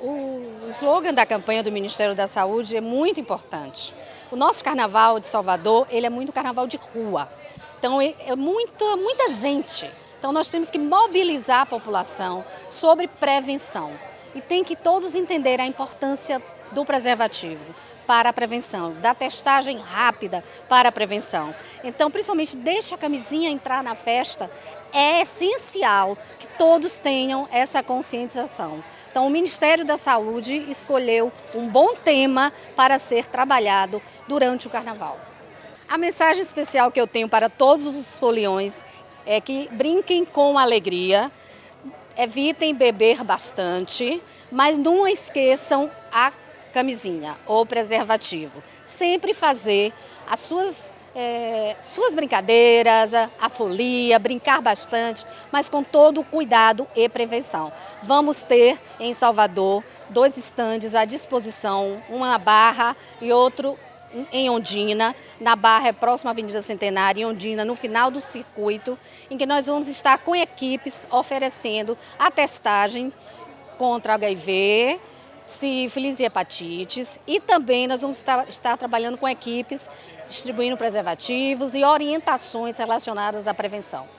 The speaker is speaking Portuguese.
O slogan da campanha do Ministério da Saúde é muito importante. O nosso carnaval de Salvador, ele é muito carnaval de rua. Então é, é muito, muita gente. Então nós temos que mobilizar a população sobre prevenção. E tem que todos entenderem a importância do preservativo para a prevenção, da testagem rápida para a prevenção. Então, principalmente, deixa a camisinha entrar na festa, é essencial que todos tenham essa conscientização. Então, o Ministério da Saúde escolheu um bom tema para ser trabalhado durante o Carnaval. A mensagem especial que eu tenho para todos os foliões é que brinquem com alegria, evitem beber bastante, mas não esqueçam a camisinha ou preservativo. Sempre fazer as suas é, suas brincadeiras, a, a, folia, brincar bastante, mas com todo o cuidado e prevenção. Vamos ter em Salvador dois estandes à disposição, uma Barra e outro em Ondina, na Barra é próxima à Avenida Centenária, em Ondina, no final do circuito, em que nós vamos estar com equipes oferecendo a testagem contra HIV, sífilis e hepatites e também nós vamos estar, estar, trabalhando com equipes distribuindo preservativos e orientações relacionadas à prevenção.